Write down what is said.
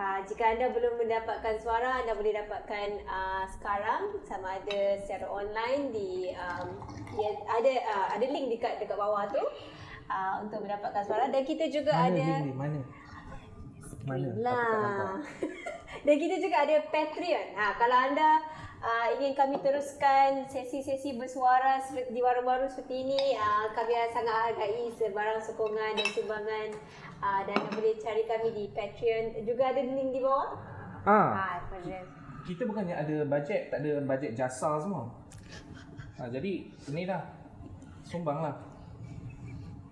Uh, jika anda belum mendapatkan suara, anda boleh dapatkan uh, sekarang sama ada secara online di um, dia ada uh, ada link dekat dekat bawah tu uh, untuk mendapatkan suara dan kita juga Mana ada link ni? Mana? Mana? Lah. Dan kita juga ada Patreon. Ha, kalau anda uh, ingin kami teruskan sesi-sesi bersuara di baru-baru seperti ini, uh, kami sangat hargai sebarang sokongan dan sumbangan uh, dan anda boleh cari kami di Patreon. Juga ada link di bawah. Ah, Ha, Patreon. kita bukannya ada bajet, tak ada bajet jasa semua. Ha, jadi ni dah sumbang lah.